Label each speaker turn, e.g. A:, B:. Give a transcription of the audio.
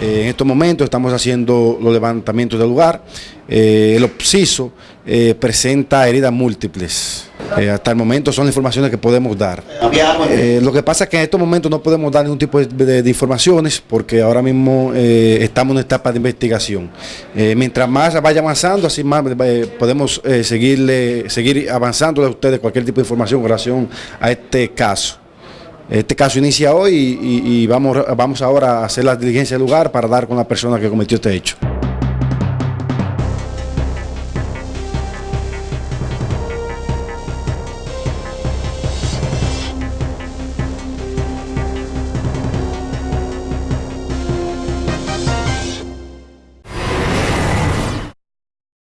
A: Eh, en estos momentos estamos haciendo los levantamientos del lugar. Eh, el obsiso eh, presenta heridas múltiples. hasta el momento son las informaciones que podemos dar. lo que pasa es que en estos momentos no podemos dar ningún tipo de, informaciones porque ahora mismo estamos en una etapa de investigación. mientras más vaya avanzando, así más podemos seguirle, seguir avanzando a ustedes cualquier tipo de información en relación a este caso. Este caso inicia hoy y, vamos, vamos ahora a hacer la diligencia del lugar para dar con la persona que cometió este hecho.